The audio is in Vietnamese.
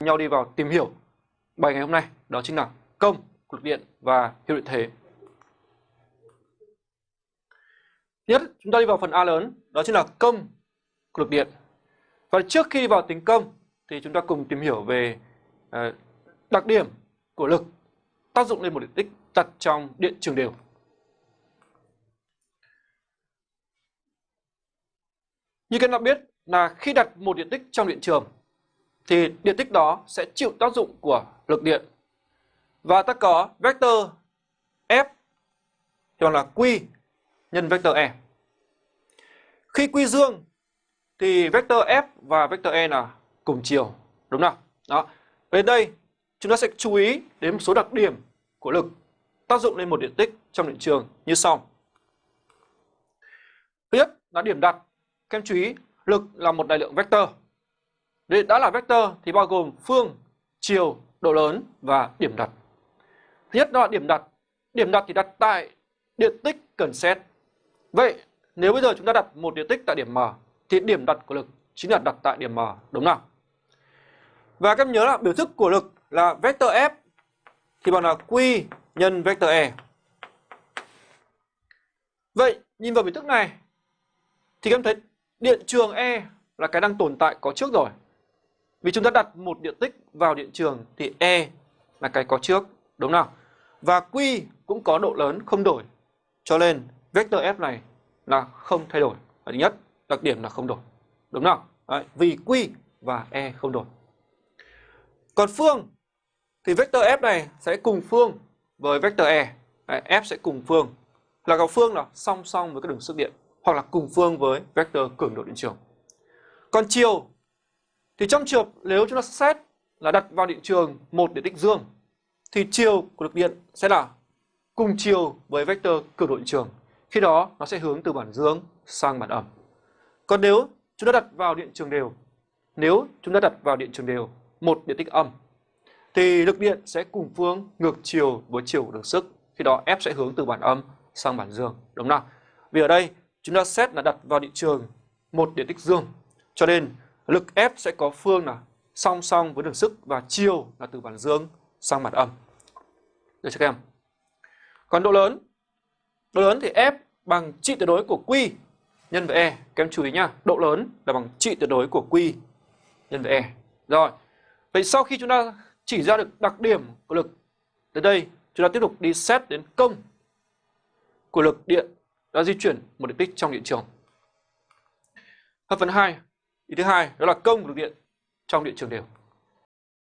nhau đi vào tìm hiểu bài ngày hôm nay đó chính là công lực điện và hiệu điện thế. Nhất, chúng ta đi vào phần A lớn, đó chính là công của lực điện. Và trước khi vào tính công thì chúng ta cùng tìm hiểu về ờ, đặc điểm của lực tác dụng lên một điện tích đặt trong điện trường đều. Như các bạn biết là khi đặt một điện tích trong điện trường thì điện tích đó sẽ chịu tác dụng của lực điện. Và ta có vector F hoặc là Q nhân vector E. Khi Q dương thì vector F và vector E là cùng chiều, đúng không? Đó. Bên đây chúng ta sẽ chú ý đến một số đặc điểm của lực tác dụng lên một điện tích trong điện trường như sau. Thứ nhất là điểm đặt. Các em chú ý, lực là một đại lượng vector. Để đã là vector thì bao gồm phương, chiều, độ lớn và điểm đặt. Thứ nhất đó là điểm đặt. Điểm đặt thì đặt tại điện tích cần xét. Vậy nếu bây giờ chúng ta đặt một điện tích tại điểm M thì điểm đặt của lực chính là đặt tại điểm M, đúng không? Và các em nhớ là biểu thức của lực là vector F thì bằng là Q nhân vector E. Vậy nhìn vào biểu thức này thì các em thấy điện trường E là cái đang tồn tại có trước rồi. Vì chúng ta đặt một điện tích vào điện trường thì E là cái có trước, đúng không? Và Q cũng có độ lớn không đổi. Cho nên vector F này là không thay đổi. Và thứ nhất, đặc điểm là không đổi. Đúng không? Đấy, vì Q và E không đổi. Còn phương thì vector F này sẽ cùng phương với vector E. Đấy, F sẽ cùng phương. Là có phương là song song với cái đường sức điện hoặc là cùng phương với vector cường độ điện trường. Còn chiều thì trong trường nếu chúng ta xét là đặt vào điện trường một điện tích dương thì chiều của lực điện sẽ là cùng chiều với vector cường độ điện trường. Khi đó nó sẽ hướng từ bản dương sang bản âm. Còn nếu chúng ta đặt vào điện trường đều, nếu chúng ta đặt vào điện trường đều một điện tích âm thì lực điện sẽ cùng phương ngược chiều với chiều đường sức. Khi đó F sẽ hướng từ bản âm sang bản dương, đúng không? Vì ở đây chúng ta xét là đặt vào điện trường một điện tích dương, cho nên lực F sẽ có phương là song song với đường sức và chiều là từ bản dương sang mặt âm. Được chưa các em? Còn độ lớn, độ lớn thì F bằng trị tuyệt đối của Q nhân với E. Các em chú ý nhá, độ lớn là bằng trị tuyệt đối của Q nhân với E. Rồi, vậy sau khi chúng ta chỉ ra được đặc điểm của lực, tới đây chúng ta tiếp tục đi xét đến công của lực điện đã di chuyển một điện tích trong điện trường. Hợp phần 2, ý thứ hai đó là công của lực điện trong điện trường đều.